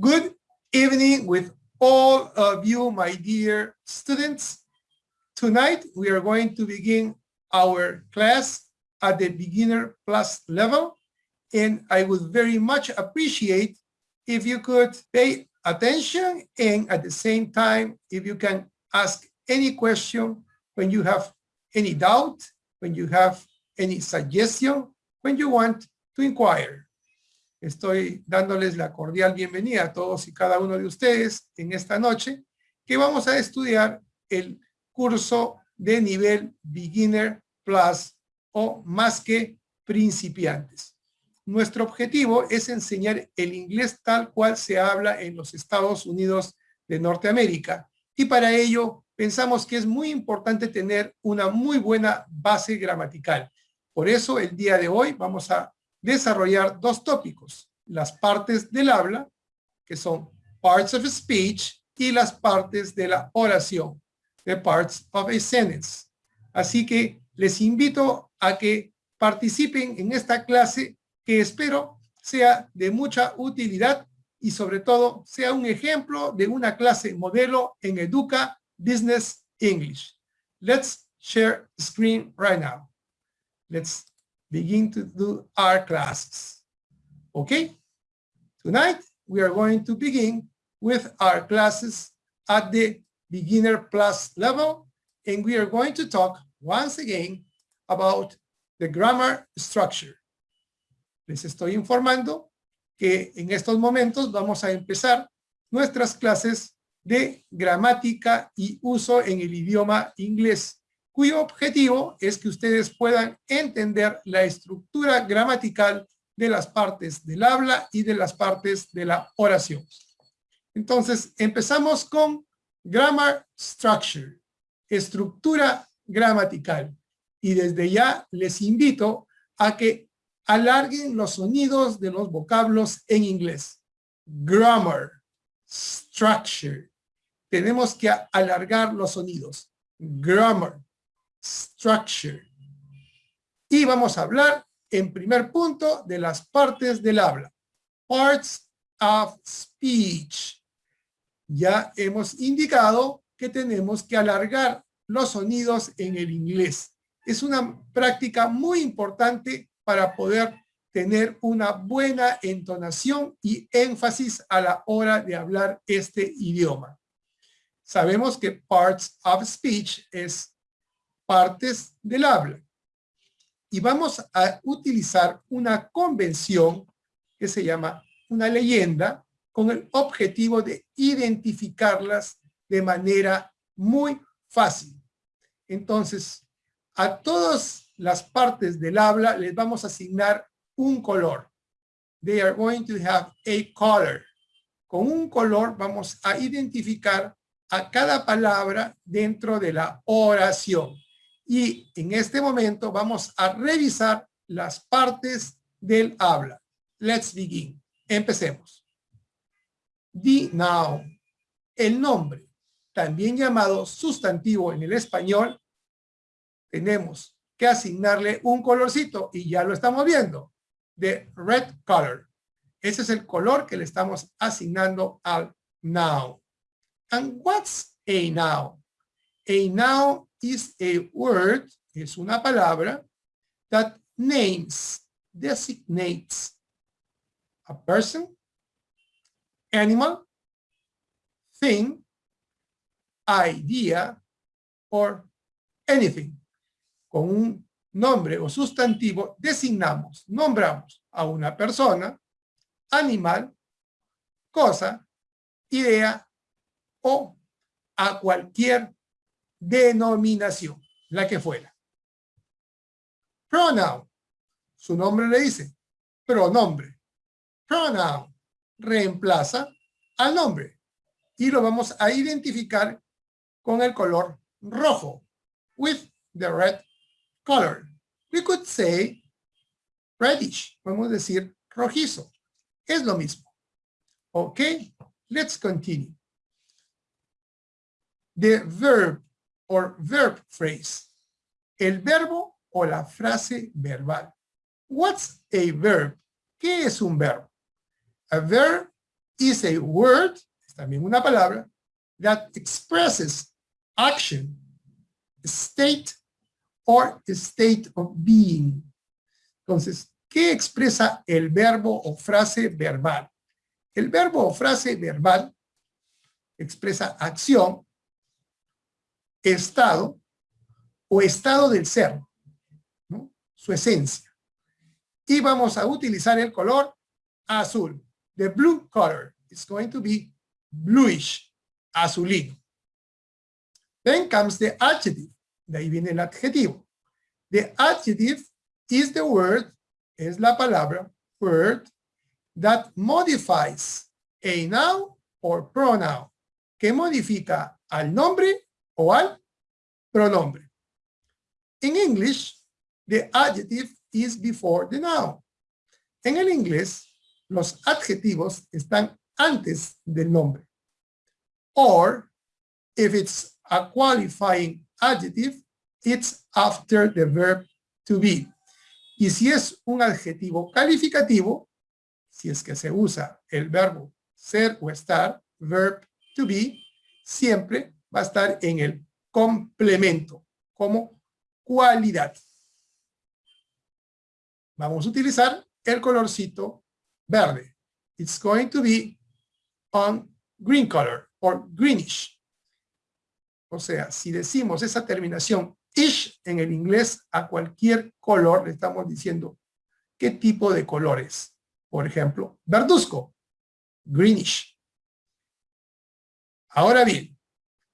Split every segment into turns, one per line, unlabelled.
Good evening with all of you, my dear students. Tonight, we are going to begin our class at the beginner plus level. And I would very much appreciate if you could pay attention and at the same time, if you can ask any question when you have any doubt, when you have any suggestion, when you want to inquire. Estoy dándoles la cordial bienvenida a todos y cada uno de ustedes en esta noche que vamos a estudiar el curso de nivel Beginner Plus o más que principiantes. Nuestro objetivo es enseñar el inglés tal cual se habla en los Estados Unidos de Norteamérica y para ello pensamos que es muy importante tener una muy buena base gramatical. Por eso el día de hoy vamos a desarrollar dos tópicos, las partes del habla, que son parts of speech, y las partes de la oración, the parts of a sentence. Así que les invito a que participen en esta clase que espero sea de mucha utilidad y sobre todo sea un ejemplo de una clase modelo en Educa Business English. Let's share screen right now. Let's begin to do our classes. Okay? Tonight, we are going to begin with our classes at the beginner plus level, and we are going to talk once again about the grammar structure. Les estoy informando que en estos momentos vamos a empezar nuestras clases de gramática y uso en el idioma inglés cuyo objetivo es que ustedes puedan entender la estructura gramatical de las partes del habla y de las partes de la oración. Entonces, empezamos con grammar structure, estructura gramatical. Y desde ya les invito a que alarguen los sonidos de los vocablos en inglés. Grammar, structure. Tenemos que alargar los sonidos. Grammar, structure. Y vamos a hablar en primer punto de las partes del habla. Parts of speech. Ya hemos indicado que tenemos que alargar los sonidos en el inglés. Es una práctica muy importante para poder tener una buena entonación y énfasis a la hora de hablar este idioma. Sabemos que parts of speech es partes del habla. Y vamos a utilizar una convención que se llama una leyenda con el objetivo de identificarlas de manera muy fácil. Entonces, a todas las partes del habla les vamos a asignar un color. They are going to have a color. Con un color vamos a identificar a cada palabra dentro de la oración. Y en este momento vamos a revisar las partes del habla. Let's begin. Empecemos. The noun. El nombre, también llamado sustantivo en el español, tenemos que asignarle un colorcito y ya lo estamos viendo. The red color. Ese es el color que le estamos asignando al noun. And what's a noun? A noun is a word, es una palabra, that names, designates a person, animal, thing, idea, or anything. Con un nombre o sustantivo designamos, nombramos a una persona, animal, cosa, idea o a cualquier denominación, la que fuera. Pronoun, su nombre le dice, pronombre. Pronoun reemplaza al nombre y lo vamos a identificar con el color rojo, with the red color. We could say reddish, podemos decir rojizo. Es lo mismo. Ok, let's continue. The verb or verb phrase. El verbo o la frase verbal. What's a verb? ¿Qué es un verbo? A verb is a word, también una palabra, that expresses action, state, or state of being. Entonces, ¿qué expresa el verbo o frase verbal? El verbo o frase verbal expresa acción, estado o estado del ser, su esencia. Y vamos a utilizar el color azul. The blue color is going to be bluish, azulino. Then comes the adjective. De ahí viene el adjetivo. The adjective is the word, es la palabra, word, that modifies a noun or pronoun, que modifica al nombre o al pronombre. In English, the adjective is before the noun. En el inglés, los adjetivos están antes del nombre. Or, if it's a qualifying adjective, it's after the verb to be. Y si es un adjetivo calificativo, si es que se usa el verbo ser o estar, verb to be, siempre va a estar en el complemento, como cualidad. Vamos a utilizar el colorcito verde. It's going to be on green color or greenish. O sea, si decimos esa terminación ish en el inglés a cualquier color, le estamos diciendo qué tipo de colores. Por ejemplo, verduzco, greenish. Ahora bien,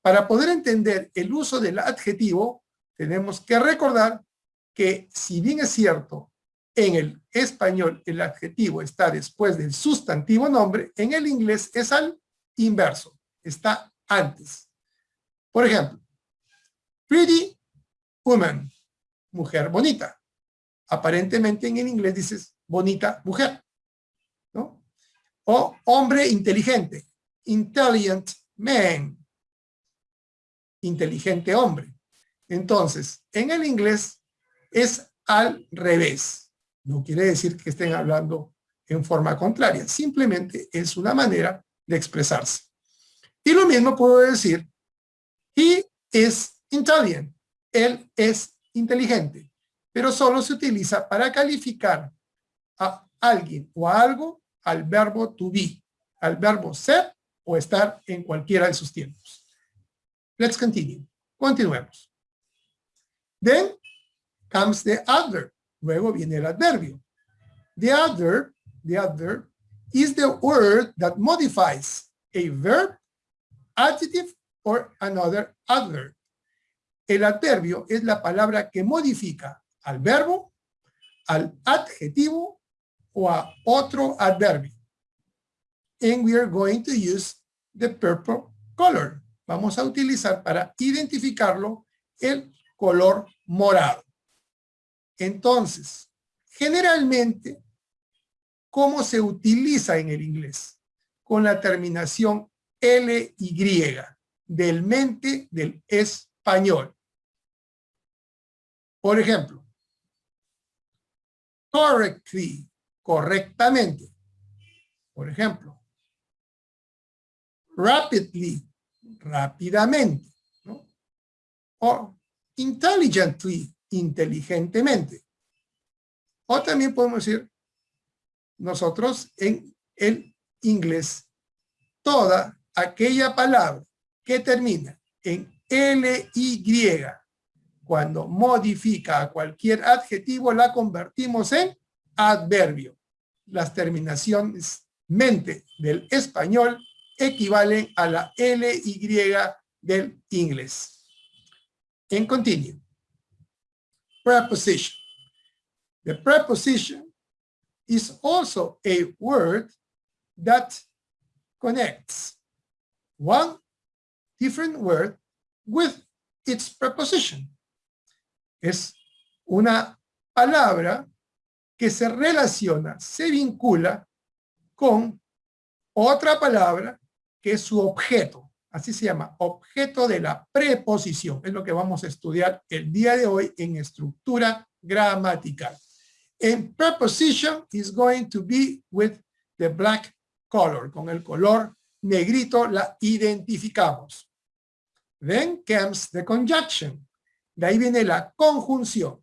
para poder entender el uso del adjetivo, tenemos que recordar que si bien es cierto, en el español el adjetivo está después del sustantivo nombre, en el inglés es al inverso, está antes. Por ejemplo, pretty woman, mujer bonita. Aparentemente en el inglés dices bonita mujer, ¿no? O hombre inteligente, intelligent man, inteligente hombre. Entonces, en el inglés es al revés. No quiere decir que estén hablando en forma contraria, simplemente es una manera de expresarse. Y lo mismo puedo decir, he is intelligent, él es inteligente, pero solo se utiliza para calificar a alguien o a algo al verbo to be, al verbo ser o estar en cualquiera de sus tiempos. Let's continue. Continuemos. Then comes the adverb. Luego viene el adverbio. The adverb, the adverb is the word that modifies a verb, adjective, or another adverb. El adverbio es la palabra que modifica al verbo, al adjetivo o a otro adverbio. And we are going to use the purple color. Vamos a utilizar para identificarlo el color morado. Entonces, generalmente, ¿cómo se utiliza en el inglés? Con la terminación LY, del mente del español. Por ejemplo, correctly, correctamente. Por ejemplo, rapidly, rápidamente. O intelligently, inteligentemente. O también podemos decir nosotros en el inglés toda aquella palabra que termina en LY cuando modifica a cualquier adjetivo, la convertimos en adverbio. Las terminaciones mente del español equivalen a la LY del inglés. En continue. Preposition. The preposition is also a word that connects one different word with its preposition es una palabra que se relaciona, se vincula con otra palabra que es su objeto. Así se llama, objeto de la preposición. Es lo que vamos a estudiar el día de hoy en estructura gramatical. En preposition is going to be with the black color, con el color negrito la identificamos. Then comes the conjunction. De ahí viene la conjunción.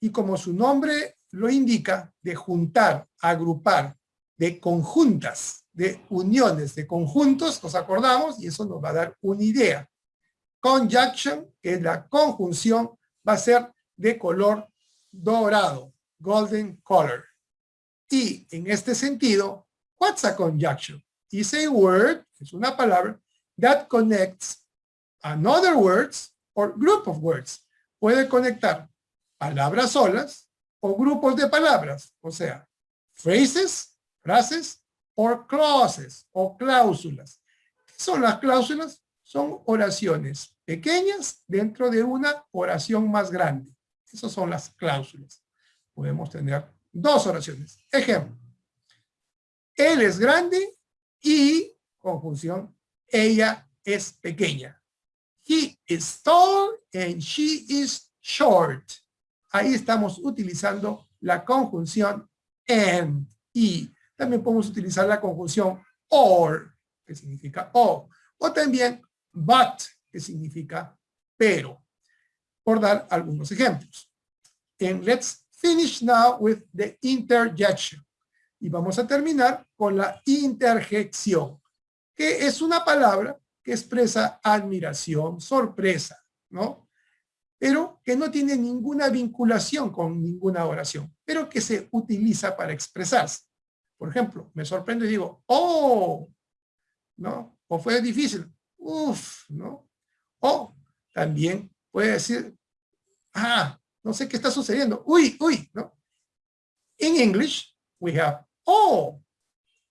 Y como su nombre lo indica, de juntar, agrupar, de conjuntas, de uniones, de conjuntos, nos acordamos, y eso nos va a dar una idea. Conjunction, que es la conjunción, va a ser de color dorado, golden color. Y en este sentido, what's a conjunction? Is a word, es una palabra, that connects another words or group of words. Puede conectar palabras solas o grupos de palabras, o sea, phrases, frases, or clauses, o cláusulas. ¿Qué son las cláusulas? Son oraciones pequeñas dentro de una oración más grande. Esas son las cláusulas. Podemos tener dos oraciones. Ejemplo. Él es grande y, conjunción, ella es pequeña. He is tall and she is short. Ahí estamos utilizando la conjunción and, y. También podemos utilizar la conjunción or, que significa o. O también but, que significa pero. Por dar algunos ejemplos. And let's finish now with the interjection. Y vamos a terminar con la interjección, que es una palabra que expresa admiración, sorpresa, ¿no? Pero que no tiene ninguna vinculación con ninguna oración, pero que se utiliza para expresarse. Por ejemplo, me sorprendo y digo, ¡oh! ¿No? O fue difícil, ¡uf! ¿No? O también puede decir, ¡ah! No sé qué está sucediendo, ¡uy! ¡uy! ¿No? In English, we have, ¡oh!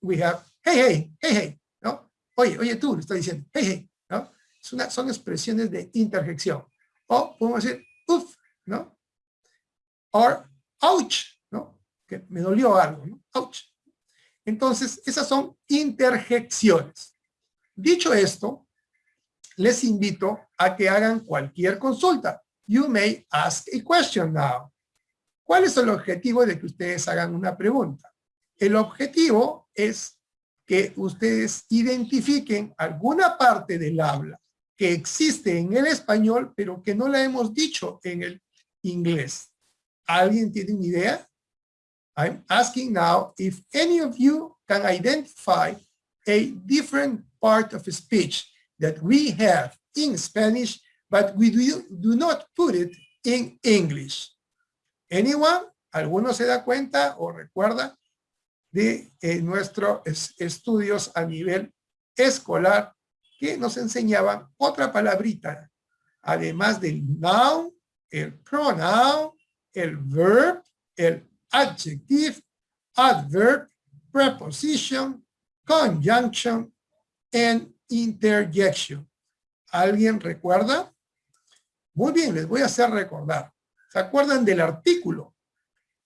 We have, hey, hey, hey, hey, ¿no? Oye, oye tú, le está diciendo, hey, hey, ¿no? Son expresiones de interjección. O podemos decir, ¡uf! ¿No? Or, ouch, ¿no? Que me dolió algo, ¿no? Ouch. Entonces, esas son interjecciones. Dicho esto, les invito a que hagan cualquier consulta. You may ask a question now. ¿Cuál es el objetivo de que ustedes hagan una pregunta? El objetivo es que ustedes identifiquen alguna parte del habla que existe en el español, pero que no la hemos dicho en el inglés. ¿Alguien tiene una idea? I'm asking now if any of you can identify a different part of speech that we have in Spanish, but we do, not put it in English. Anyone? ¿Alguno se da cuenta o recuerda de eh, nuestros estudios a nivel escolar que nos enseñaban otra palabrita, además del noun, el pronoun, el verb, el adjective, adverb, preposition, conjunction, and interjection. ¿Alguien recuerda? Muy bien, les voy a hacer recordar. ¿Se acuerdan del artículo?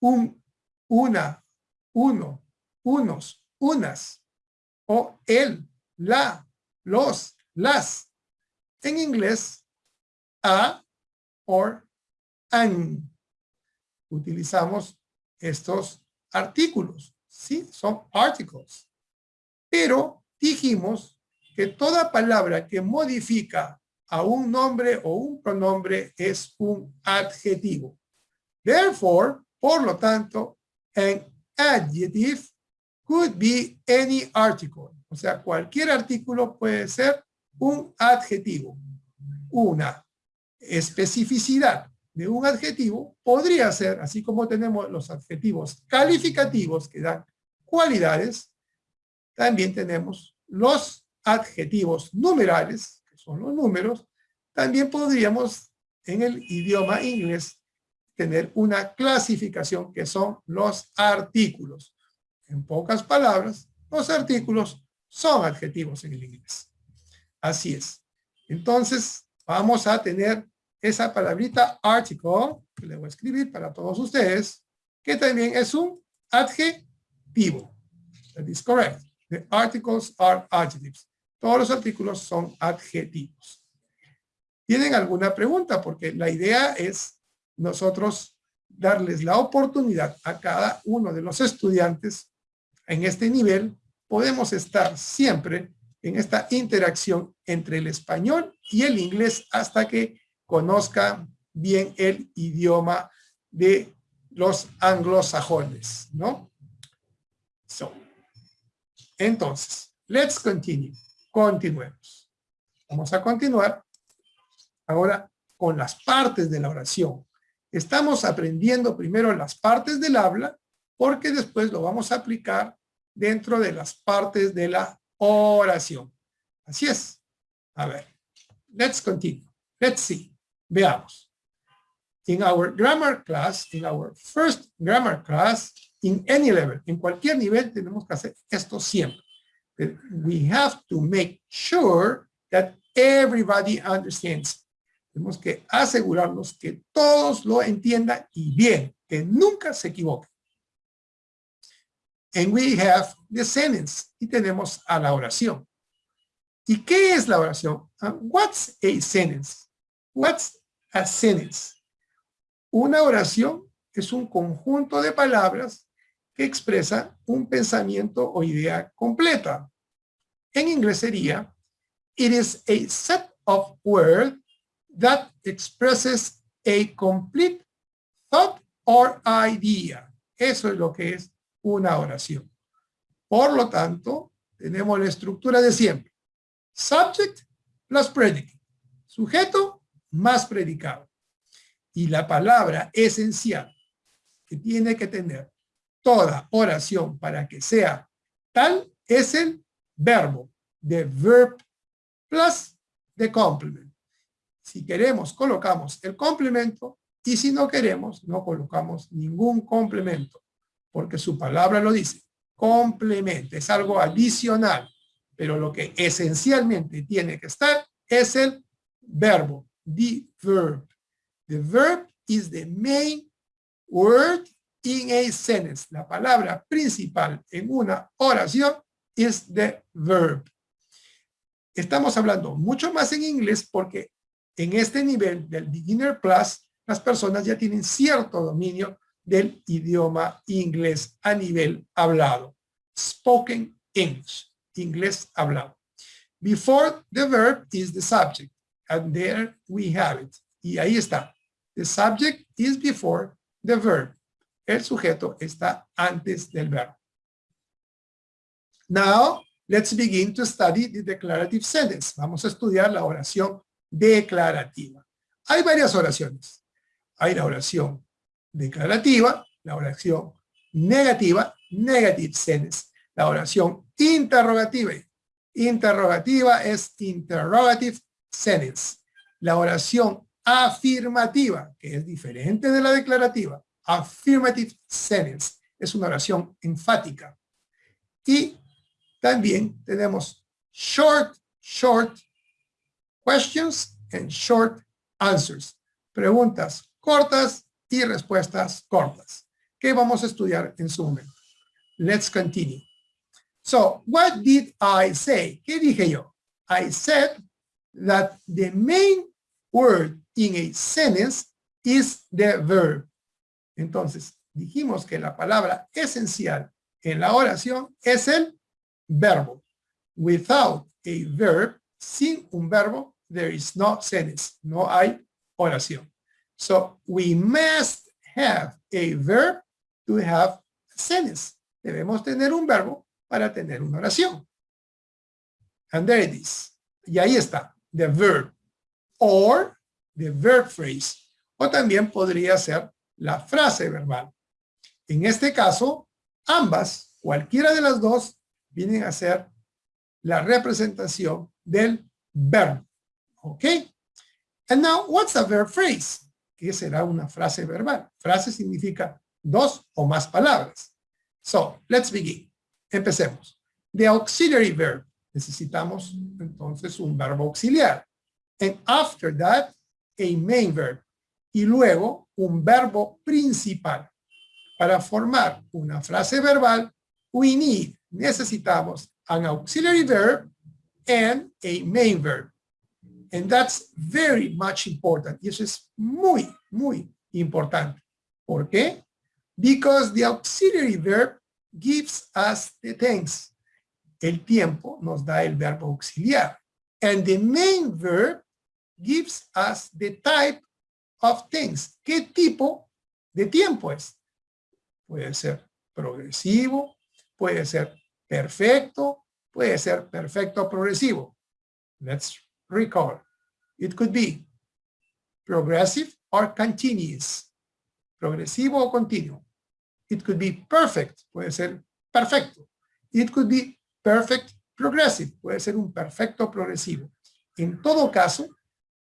Un, una, uno, unos, unas, o el, la, los, las. En inglés, a, or, an. Utilizamos estos artículos, ¿sí? Son articles. Pero dijimos que toda palabra que modifica a un nombre o un pronombre es un adjetivo. Therefore, por lo tanto, an adjective could be any article. O sea, cualquier artículo puede ser un adjetivo. Una especificidad de un adjetivo podría ser, así como tenemos los adjetivos calificativos que dan cualidades, también tenemos los adjetivos numerales, que son los números, también podríamos en el idioma inglés tener una clasificación que son los artículos. En pocas palabras, los artículos son adjetivos en el inglés. Así es. Entonces, vamos a tener esa palabrita article, que le voy a escribir para todos ustedes, que también es un adjetivo. That is correct. The articles are adjectives. Todos los artículos son adjetivos. ¿Tienen alguna pregunta? Porque la idea es nosotros darles la oportunidad a cada uno de los estudiantes en este nivel podemos estar siempre en esta interacción entre el español y el inglés hasta que conozca bien el idioma de los anglosajones, ¿no? So, entonces, let's continue. Continuemos. Vamos a continuar ahora con las partes de la oración. Estamos aprendiendo primero las partes del habla porque después lo vamos a aplicar dentro de las partes de la oración. Así es. A ver, let's continue. Let's see. Veamos. In our grammar class, in our first grammar class, in any level, en cualquier nivel tenemos que hacer esto siempre. We have to make sure that everybody understands. Tenemos que asegurarnos que todos lo entiendan y bien, que nunca se equivoquen. And we have the sentence. Y tenemos a la oración. ¿Y qué es la oración? Uh, what's a sentence? What's a sentence? Una oración es un conjunto de palabras que expresa un pensamiento o idea completa. En inglés sería, it is a set of words that expresses a complete thought or idea. Eso es lo que es una oración. Por lo tanto, tenemos la estructura de siempre. Subject plus predicate. Sujeto más predicado. Y la palabra esencial que tiene que tener toda oración para que sea tal es el verbo. The verb plus the complement. Si queremos, colocamos el complemento y si no queremos, no colocamos ningún complemento porque su palabra lo dice, complementa, es algo adicional, pero lo que esencialmente tiene que estar es el verbo, the verb. The verb is the main word in a sentence. La palabra principal en una oración es the verb. Estamos hablando mucho más en inglés porque en este nivel del Beginner Plus, las personas ya tienen cierto dominio del idioma inglés a nivel hablado. Spoken English, inglés hablado. Before the verb is the subject. And there we have it. Y ahí está. The subject is before the verb. El sujeto está antes del verbo. Now, let's begin to study the declarative sentence. Vamos a estudiar la oración declarativa. Hay varias oraciones. Hay la oración declarativa, la oración negativa, negative sentence. La oración interrogativa, interrogativa es interrogative sentence. La oración afirmativa, que es diferente de la declarativa, affirmative sentence, es una oración enfática. Y también tenemos short, short questions and short answers. Preguntas cortas y respuestas cortas, que vamos a estudiar en su momento. Let's continue. So, what did I say? ¿Qué dije yo? I said that the main word in a sentence is the verb. Entonces, dijimos que la palabra esencial en la oración es el verbo. Without a verb, sin un verbo, there is no sentence, no hay oración. So we must have a verb to have a sentence. Debemos tener un verbo para tener una oración. And there it is. Y ahí está, the verb. Or the verb phrase. O también podría ser la frase verbal. En este caso, ambas, cualquiera de las dos, vienen a ser la representación del verbo. ¿Ok? And now, what's a verb phrase? ¿Qué será una frase verbal? Frase significa dos o más palabras. So, let's begin. Empecemos. The auxiliary verb. Necesitamos entonces un verbo auxiliar. And after that, a main verb. Y luego un verbo principal. Para formar una frase verbal, we need, necesitamos an auxiliary verb and a main verb. And that's very much important. Y eso es muy, muy importante. ¿Por qué? Because the auxiliary verb gives us the tense. El tiempo nos da el verbo auxiliar. And the main verb gives us the type of things. ¿Qué tipo de tiempo es? Puede ser progresivo, puede ser perfecto, puede ser perfecto progresivo. Let's recall. It could be progressive or continuous. Progresivo o continuo. It could be perfect, puede ser perfecto. It could be perfect progressive, puede ser un perfecto progresivo. En todo caso,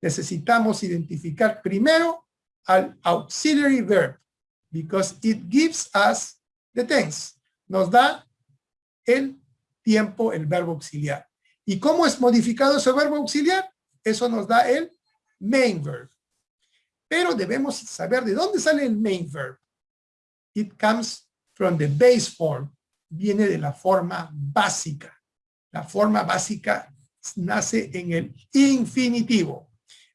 necesitamos identificar primero al auxiliary verb, because it gives us the tense. Nos da el tiempo, el verbo auxiliar. ¿Y cómo es modificado ese verbo auxiliar? Eso nos da el main verb. Pero debemos saber de dónde sale el main verb. It comes from the base form. Viene de la forma básica. La forma básica nace en el infinitivo.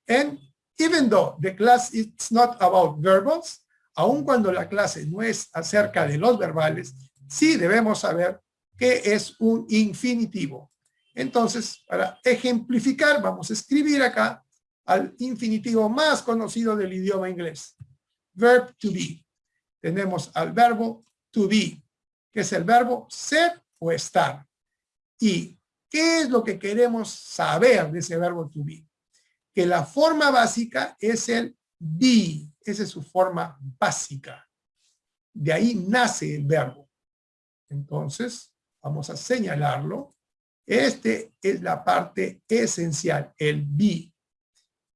And even though the class is not about verbals, aun cuando la clase no es acerca de los verbales, sí debemos saber que es un infinitivo. Entonces, para ejemplificar, vamos a escribir acá al infinitivo más conocido del idioma inglés. Verb to be. Tenemos al verbo to be, que es el verbo ser o estar. ¿Y qué es lo que queremos saber de ese verbo to be? Que la forma básica es el be. Esa es su forma básica. De ahí nace el verbo. Entonces, vamos a señalarlo. Este es la parte esencial, el be.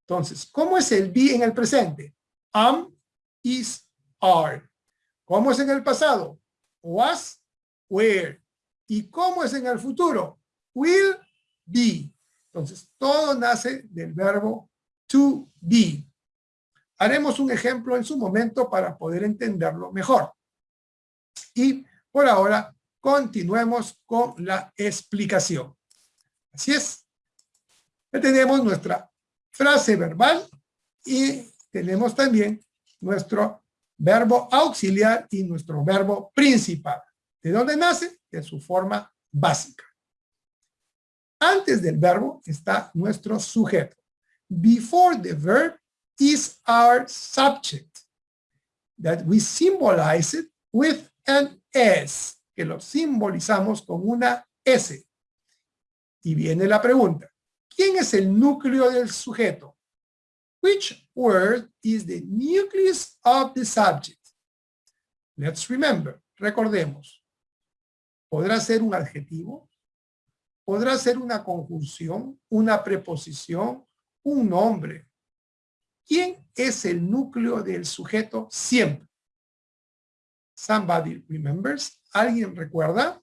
Entonces, ¿cómo es el be en el presente? Am, is, are. ¿Cómo es en el pasado? Was, were. ¿Y cómo es en el futuro? Will, be. Entonces, todo nace del verbo to be. Haremos un ejemplo en su momento para poder entenderlo mejor. Y por ahora, continuemos con la explicación. Así es. Tenemos nuestra frase verbal y tenemos también nuestro verbo auxiliar y nuestro verbo principal. ¿De dónde nace? De su forma básica. Antes del verbo está nuestro sujeto. Before the verb is our subject that we symbolize it with an S que lo simbolizamos con una S. Y viene la pregunta, ¿quién es el núcleo del sujeto? Which word is the nucleus of the subject? Let's remember, recordemos. ¿Podrá ser un adjetivo? ¿Podrá ser una conjunción, una preposición, un nombre? ¿Quién es el núcleo del sujeto siempre? Somebody remembers? ¿Alguien recuerda?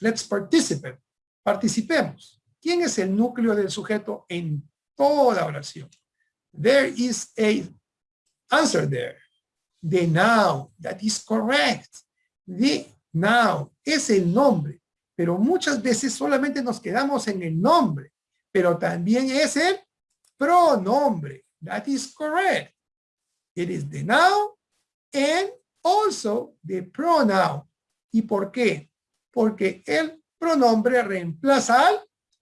Let's participate. Participemos. ¿Quién es el núcleo del sujeto en toda oración? There is a answer there. The noun. That is correct. The noun es el nombre. Pero muchas veces solamente nos quedamos en el nombre. Pero también es el pronombre. That is correct. It is the noun and also the pronoun. ¿Y por qué? Porque el pronombre reemplaza al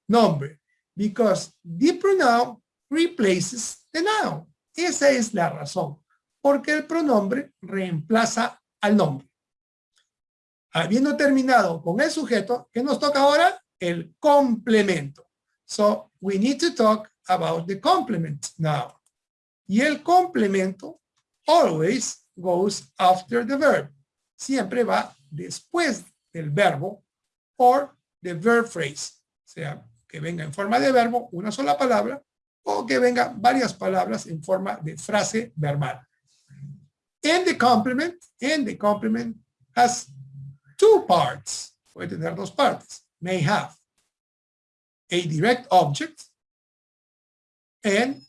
nombre. Because the pronoun replaces the noun. Esa es la razón. Porque el pronombre reemplaza al nombre. Habiendo terminado con el sujeto, ¿qué nos toca ahora? El complemento. So, we need to talk about the complement now. Y el complemento always goes after the verb. Siempre va después del verbo or the verb phrase. O sea, que venga en forma de verbo una sola palabra o que venga varias palabras en forma de frase verbal. And the complement, and the complement has two parts. Puede tener dos partes. May have a direct object and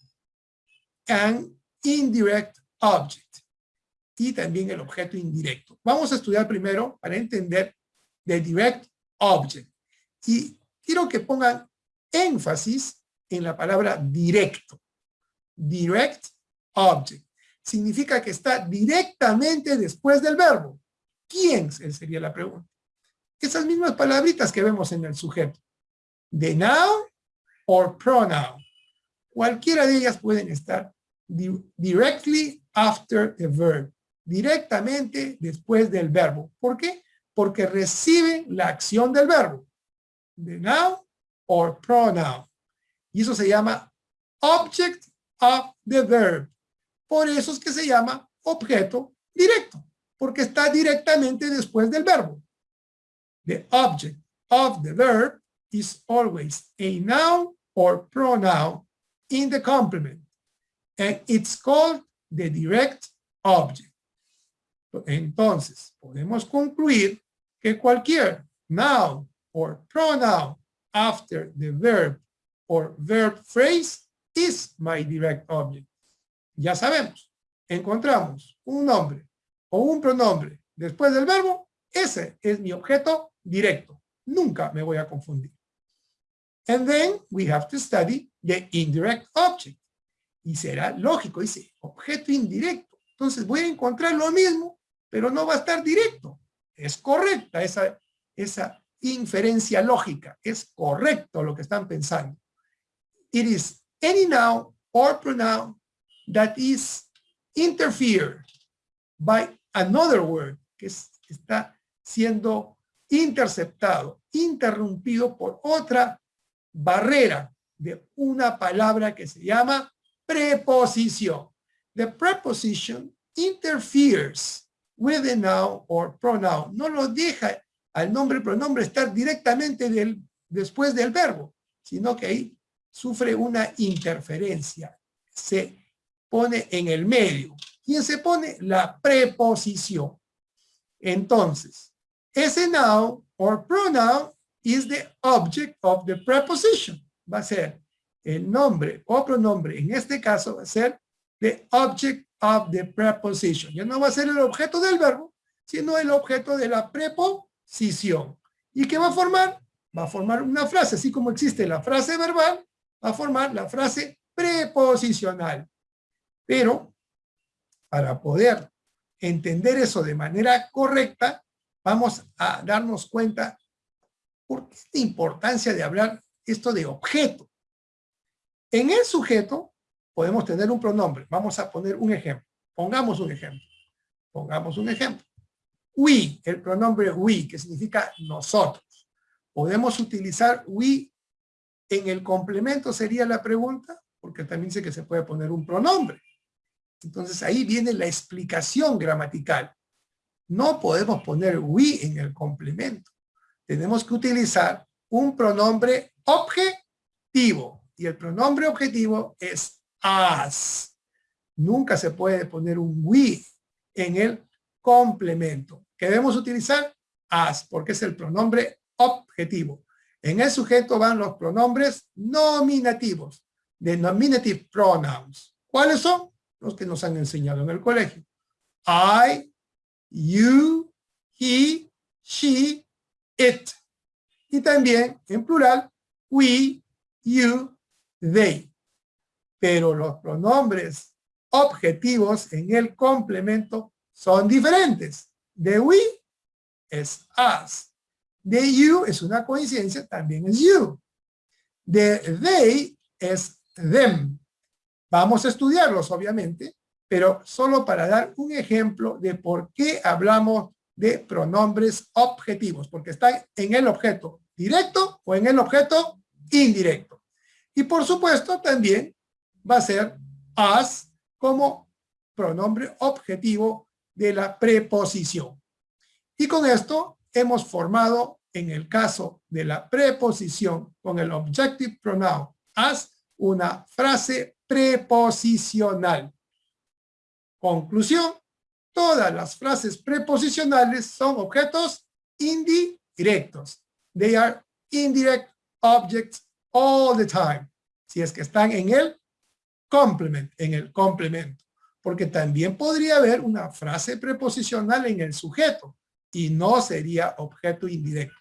an indirect object y también el objeto indirecto. Vamos a estudiar primero para entender the direct object. Y quiero que pongan énfasis en la palabra directo. Direct object. Significa que está directamente después del verbo. ¿Quién sería la pregunta? esas mismas palabritas que vemos en el sujeto. The noun or pronoun. Cualquiera de ellas pueden estar directly after the verb. Directamente después del verbo. ¿Por qué? Porque reciben la acción del verbo. The noun or pronoun. Y eso se llama object of the verb. Por eso es que se llama objeto directo, porque está directamente después del verbo. The object of the verb is always a noun or pronoun in the complement, and it's called the direct object. Entonces, podemos concluir que cualquier noun or pronoun after the verb or verb phrase is my direct object. Ya sabemos, encontramos un nombre o un pronombre después del verbo, ese es mi objeto directo. Nunca me voy a confundir. And then we have to study the indirect object. Y será lógico, dice, objeto indirecto. Entonces voy a encontrar lo mismo, pero no va a estar directo. Es correcta esa, esa inferencia lógica. Es correcto lo que están pensando. It is any noun or pronoun that is interfered by another word, que está siendo interceptado, interrumpido por otra barrera de una palabra que se llama preposición. The preposition interferes with the noun or pronoun. No lo deja al nombre pronombre estar directamente del, después del verbo, sino que ahí sufre una interferencia. Se pone en el medio. ¿Quién se pone? La preposición. Entonces, ese noun or pronoun is the object of the preposition. Va a ser el nombre o pronombre. En este caso va a ser the object of the preposition. Ya no va a ser el objeto del verbo, sino el objeto de la preposición. ¿Y qué va a formar? Va a formar una frase, así como existe la frase verbal, a formar la frase preposicional. Pero para poder entender eso de manera correcta, vamos a darnos cuenta por qué importancia de hablar esto de objeto. En el sujeto podemos tener un pronombre. Vamos a poner un ejemplo. Pongamos un ejemplo. Pongamos un ejemplo. We, el pronombre we, que significa nosotros. ¿Podemos utilizar we en el complemento? Sería la pregunta, porque también sé que se puede poner un pronombre. Entonces ahí viene la explicación gramatical. No podemos poner we en el complemento. Tenemos que utilizar un pronombre objetivo. Y el pronombre objetivo es as. Nunca se puede poner un we en el complemento. ¿Qué debemos utilizar? As, porque es el pronombre objetivo. En el sujeto van los pronombres nominativos, de nominative pronouns. ¿Cuáles son? los que nos han enseñado en el colegio. I, you, he, she, it. Y también, en plural, we, you, they. Pero los pronombres objetivos en el complemento son diferentes. De we es us. De you es una coincidencia, también es you. De they es them. Vamos a estudiarlos, obviamente, pero solo para dar un ejemplo de por qué hablamos de pronombres objetivos, porque están en el objeto directo o en el objeto indirecto. Y por supuesto también va a ser as como pronombre objetivo de la preposición. Y con esto hemos formado en el caso de la preposición con el objective pronoun as una frase preposicional. Conclusión, todas las frases preposicionales son objetos indirectos. They are indirect objects all the time. Si es que están en el complement, en el complemento. Porque también podría haber una frase preposicional en el sujeto y no sería objeto indirecto.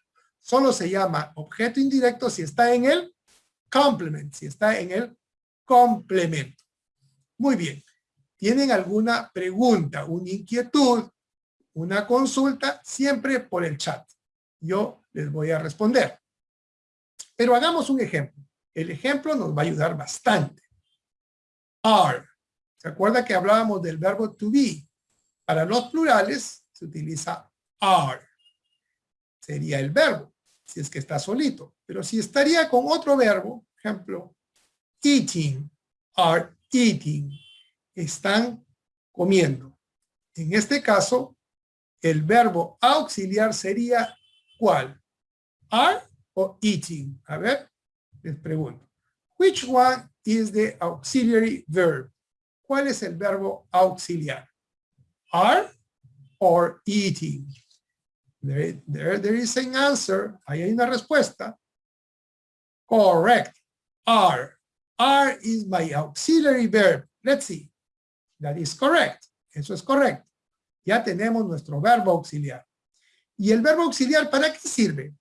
Solo se llama objeto indirecto si está en el complement, si está en el complemento. Muy bien. ¿Tienen alguna pregunta, una inquietud, una consulta? Siempre por el chat. yo les voy a responder. Pero hagamos un ejemplo. El ejemplo nos va a ayudar bastante. Are. ¿Se acuerda que hablábamos del verbo to be? Para los plurales se utiliza are. Sería el verbo, si es que está solito. Pero si estaría con otro verbo, ejemplo, eating, are eating, están comiendo. En este caso, el verbo auxiliar sería ¿cuál? Are o eating. A ver, les pregunto. Which one is the auxiliary verb? ¿Cuál es el verbo auxiliar? Are or eating? There, there, is an answer. Ahí hay una respuesta. Correct. Are. Are is my auxiliary verb. Let's see. That is correct. Eso es correcto. Ya tenemos nuestro verbo auxiliar. ¿Y el verbo auxiliar para qué sirve?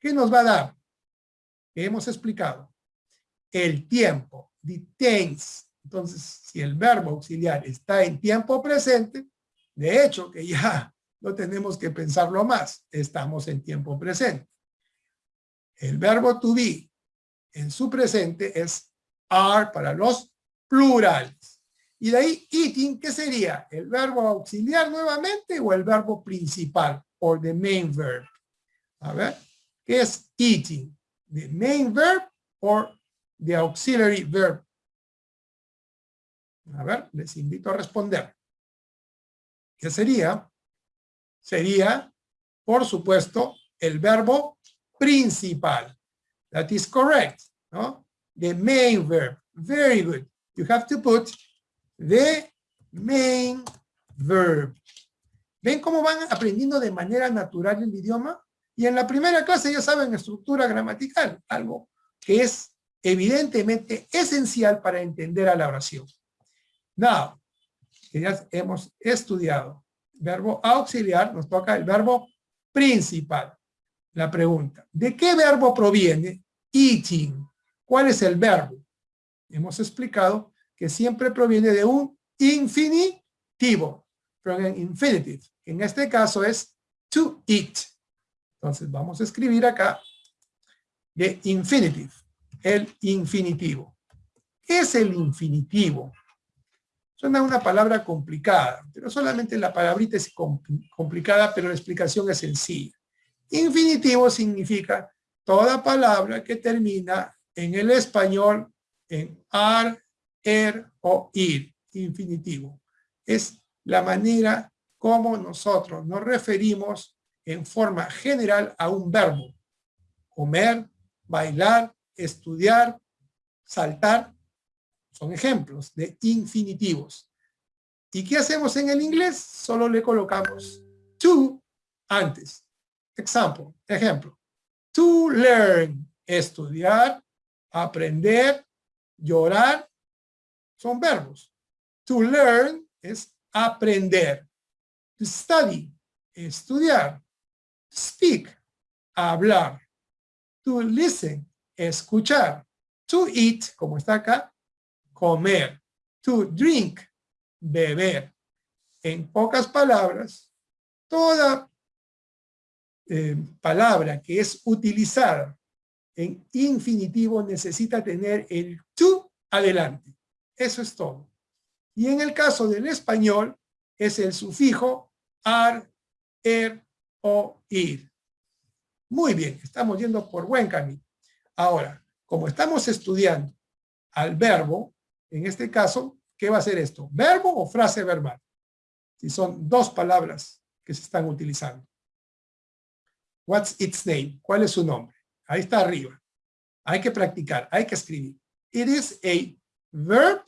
¿Qué nos va a dar? hemos explicado. El tiempo, the tense. Entonces, si el verbo auxiliar está en tiempo presente, de hecho que ya no tenemos que pensarlo más, estamos en tiempo presente. El verbo to be en su presente es are para los plurales. Y de ahí eating, ¿qué sería? ¿El verbo auxiliar nuevamente o el verbo principal? O the main verb. A ver, ¿qué es eating? ¿The main verb o the auxiliary verb? A ver, les invito a responder. ¿Qué sería? Sería, por supuesto, el verbo principal. That is correct. ¿no? The main verb. Very good. You have to put the main verb. ¿Ven cómo van aprendiendo de manera natural el idioma? Y en la primera clase ya saben estructura gramatical, algo que es evidentemente esencial para entender a la oración. Now, que ya hemos estudiado verbo auxiliar, nos toca el verbo principal. La pregunta, ¿de qué verbo proviene eating? ¿Cuál es el verbo? Hemos explicado que siempre proviene de un infinitivo, from an infinitive. En este caso es to eat. Entonces vamos a escribir acá de infinitive, el infinitivo. ¿Qué es el infinitivo? Suena una palabra complicada, pero solamente la palabrita es complicada, pero la explicación es sencilla. Infinitivo significa toda palabra que termina en el español en ar, er o ir, infinitivo. Es la manera como nosotros nos referimos en forma general a un verbo. Comer, bailar, estudiar, saltar, son ejemplos de infinitivos. ¿Y qué hacemos en el inglés? Solo le colocamos to antes. Example, ejemplo. To learn, estudiar, aprender, llorar, son verbos. To learn es aprender. To study, estudiar. To speak, hablar. To listen, escuchar. To eat, como está acá, comer. To drink, beber. En pocas palabras, toda eh, palabra que es utilizada en infinitivo necesita tener el to adelante. Eso es todo. Y en el caso del español es el sufijo ar, er o ir. Muy bien, estamos yendo por buen camino. Ahora, como estamos estudiando al verbo, en este caso, ¿qué va a ser esto? ¿Verbo o frase verbal? Si son dos palabras que se están utilizando. What's its name? ¿Cuál es su nombre? Ahí está arriba. Hay que practicar, hay que escribir. It is a verb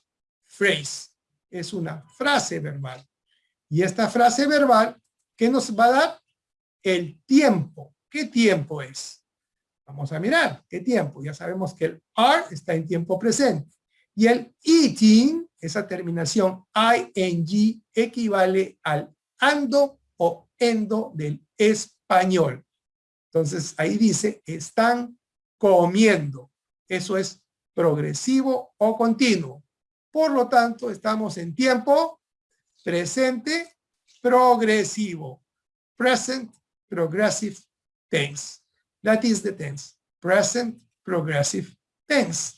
phrase. Es una frase verbal. Y esta frase verbal, ¿qué nos va a dar? El tiempo. ¿Qué tiempo es? Vamos a mirar, ¿qué tiempo? Ya sabemos que el are está en tiempo presente. Y el eating, esa terminación ing, equivale al ando o endo del español. Entonces ahí dice, están comiendo. Eso es progresivo o continuo. Por lo tanto, estamos en tiempo presente progresivo. Present Progressive tense. That is the tense. Present progressive tense.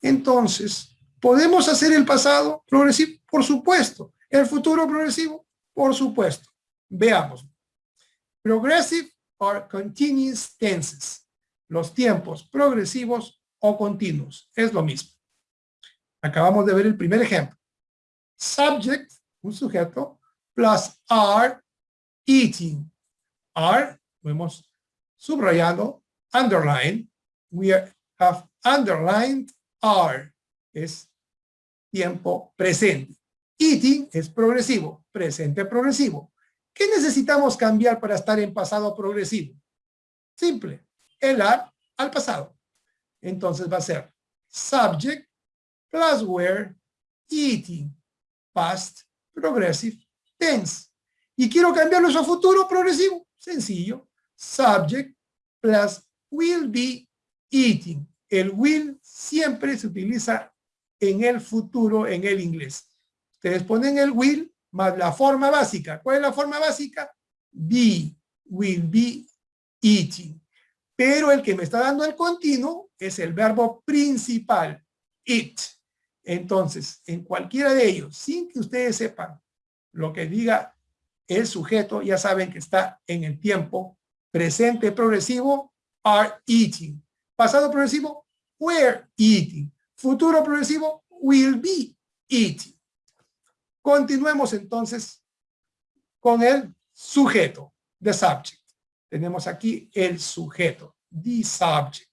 Entonces, ¿podemos hacer el pasado progresivo? Por supuesto. ¿El futuro progresivo? Por supuesto. Veamos. Progressive or continuous tenses. Los tiempos progresivos o continuos. Es lo mismo. Acabamos de ver el primer ejemplo. Subject, un sujeto, plus are eating. Are, lo hemos subrayado, underline. We have underlined are. Es tiempo presente. Eating es progresivo, presente progresivo. ¿Qué necesitamos cambiar para estar en pasado progresivo? Simple, el are al pasado. Entonces va a ser subject plus were eating, past progressive tense. Y quiero cambiarlo a futuro progresivo. Sencillo. Subject plus will be eating. El will siempre se utiliza en el futuro en el inglés. Ustedes ponen el will más la forma básica. ¿Cuál es la forma básica? Be, will be eating. Pero el que me está dando el continuo es el verbo principal, it. Entonces, en cualquiera de ellos, sin que ustedes sepan lo que diga el sujeto, ya saben que está en el tiempo presente progresivo, are eating. Pasado progresivo, were eating. Futuro progresivo, will be eating. Continuemos entonces con el sujeto, the subject. Tenemos aquí el sujeto, the subject.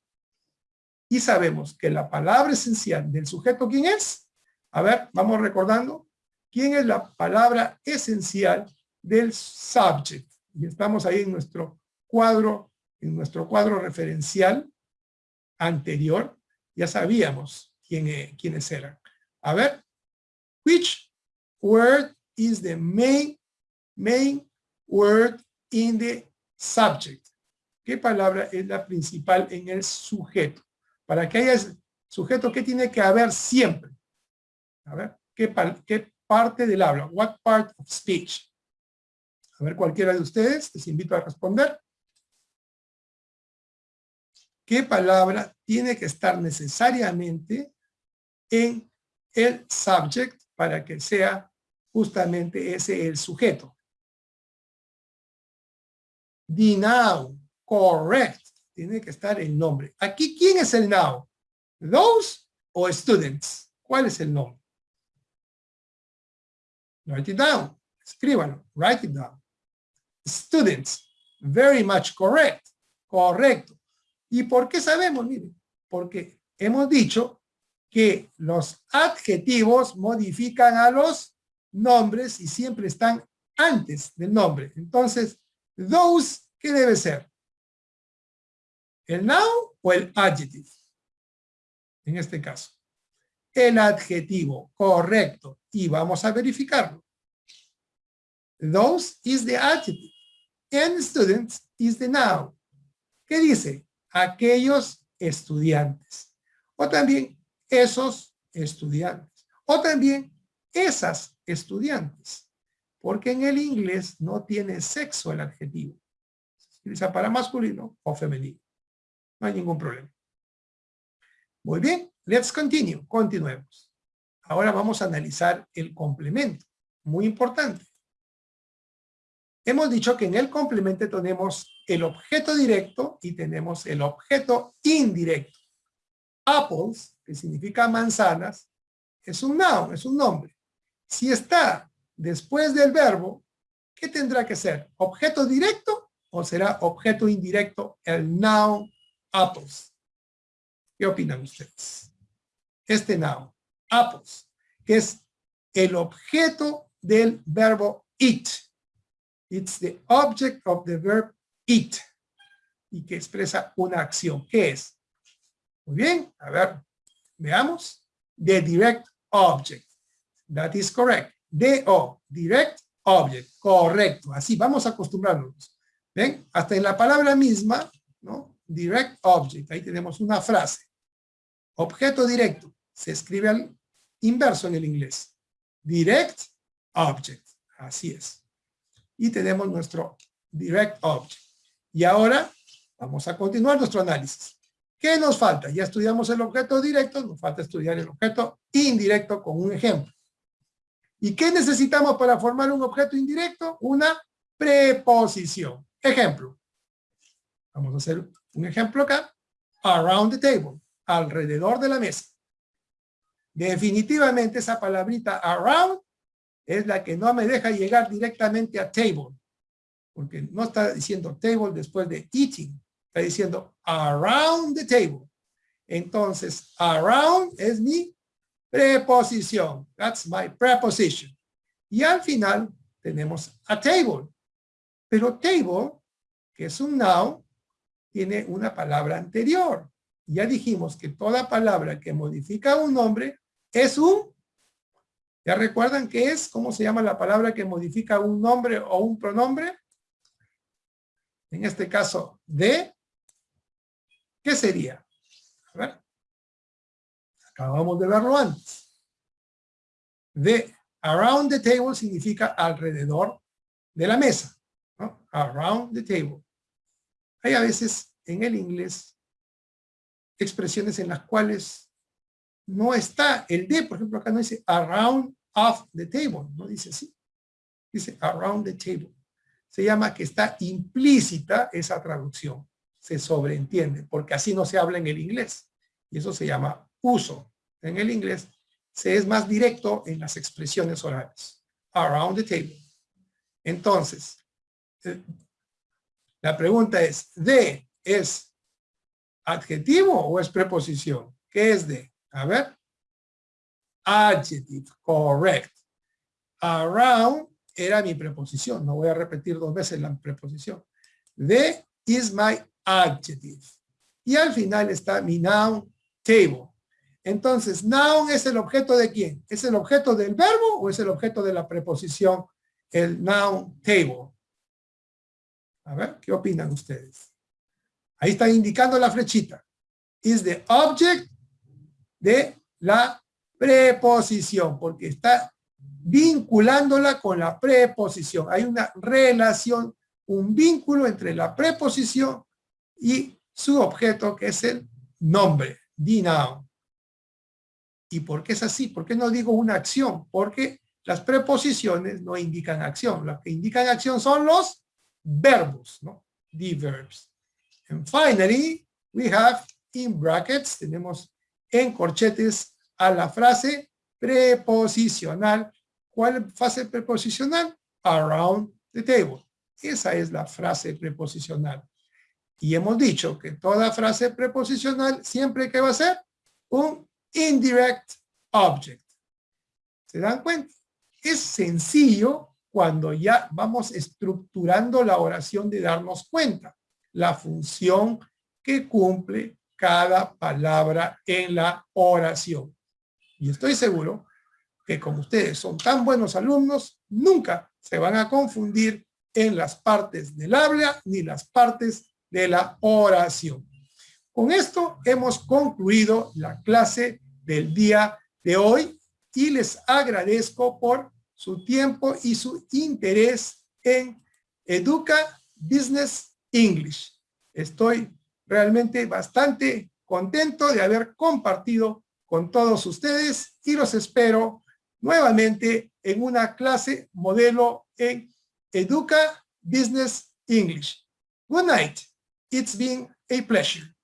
Y sabemos que la palabra esencial del sujeto, ¿quién es? A ver, vamos recordando. ¿Quién es la palabra esencial del subject? Y estamos ahí en nuestro cuadro, en nuestro cuadro referencial anterior. Ya sabíamos quién, e, quiénes eran. A ver, which word is the main, main word in the subject? ¿Qué palabra es la principal en el sujeto? Para que haya sujeto, ¿qué tiene que haber siempre? A ver, ¿qué, qué parte del habla? What part of speech? A ver, cualquiera de ustedes, les invito a responder. ¿Qué palabra tiene que estar necesariamente en el subject para que sea justamente ese el sujeto? The noun, correct tiene que estar el nombre. Aquí, ¿quién es el now? ¿Those o students? ¿Cuál es el nombre? Write it down. Escríbanlo. Write it down. Students. Very much correct. Correcto. ¿Y por qué sabemos? Miren, porque hemos dicho que los adjetivos modifican a los nombres y siempre están antes del nombre. Entonces, those, ¿qué debe ser? ¿El noun o el adjective? En este caso. El adjetivo, correcto. Y vamos a verificarlo. Those is the adjective. And students is the noun. ¿Qué dice? Aquellos estudiantes. O también esos estudiantes. O también esas estudiantes. Porque en el inglés no tiene sexo el adjetivo. Se utiliza para masculino o femenino. No hay ningún problema. Muy bien, let's continue. Continuemos. Ahora vamos a analizar el complemento. Muy importante. Hemos dicho que en el complemento tenemos el objeto directo y tenemos el objeto indirecto. Apples, que significa manzanas, es un noun, es un nombre. Si está después del verbo, ¿qué tendrá que ser? ¿Objeto directo o será objeto indirecto el noun apples. ¿Qué opinan ustedes? Este noun, apples, que es el objeto del verbo eat. It's the object of the verb eat. Y que expresa una acción. ¿Qué es? Muy bien, a ver, veamos. The direct object. That is correct. D-O, direct object. Correcto. Así, vamos a acostumbrarnos. ¿Ven? Hasta en la palabra misma, ¿no? direct object. Ahí tenemos una frase. Objeto directo. Se escribe al inverso en el inglés. Direct object. Así es. Y tenemos nuestro direct object. Y ahora Vamos a continuar nuestro análisis. ¿Qué nos falta? Ya estudiamos el objeto directo, nos falta estudiar el objeto indirecto con un ejemplo. ¿Y qué necesitamos para formar un objeto indirecto? Una preposición. Ejemplo. Vamos a hacer un ejemplo acá. Around the table. Alrededor de la mesa. Definitivamente esa palabrita around es la que no me deja llegar directamente a table. Porque no está diciendo table después de eating. Está diciendo around the table. Entonces, around es mi preposición. That's my preposition. Y al final tenemos a table. Pero table, que es un noun, tiene una palabra anterior. Ya dijimos que toda palabra que modifica un nombre es un... ¿Ya recuerdan qué es? ¿Cómo se llama la palabra que modifica un nombre o un pronombre? En este caso, de. ¿Qué sería? A ver. Acabamos de verlo antes. De around the table significa alrededor de la mesa. Around the table. Hay a veces en el inglés expresiones en las cuales no está el de, por ejemplo, acá no dice around of the table, no dice así. Dice around the table. Se llama que está implícita esa traducción. Se sobreentiende, porque así no se habla en el inglés. Y eso se llama uso. En el inglés se es más directo en las expresiones orales. Around the table. Entonces, eh, la pregunta es, ¿de es adjetivo o es preposición? ¿Qué es de? A ver. Adjective, correct. Around era mi preposición. No voy a repetir dos veces la preposición. The is my adjective. Y al final está mi noun table. Entonces, noun es el objeto de quién? ¿Es el objeto del verbo o es el objeto de la preposición? El noun table. A ver, ¿qué opinan ustedes? Ahí está indicando la flechita. Is the object de la preposición, porque está vinculándola con la preposición. Hay una relación, un vínculo entre la preposición y su objeto, que es el nombre, noun. ¿Y por qué es así? ¿Por qué no digo una acción? Porque las preposiciones no indican acción. Las que indican acción son los verbos, ¿no? The verbs. And finally, we have in brackets, tenemos en corchetes a la frase preposicional. ¿Cuál frase preposicional? Around the table. Esa es la frase preposicional. Y hemos dicho que toda frase preposicional siempre que va a ser un indirect object. ¿Se dan cuenta? Es sencillo cuando ya vamos estructurando la oración de darnos cuenta. La función que cumple cada palabra en la oración. Y estoy seguro que como ustedes son tan buenos alumnos, nunca se van a confundir en las partes del habla ni las partes de la oración. Con esto hemos concluido la clase del día de hoy y les agradezco por su tiempo y su interés en Educa Business English. Estoy realmente bastante contento de haber compartido con todos ustedes y los espero nuevamente en una clase modelo en Educa Business English. Good night. It's been a pleasure.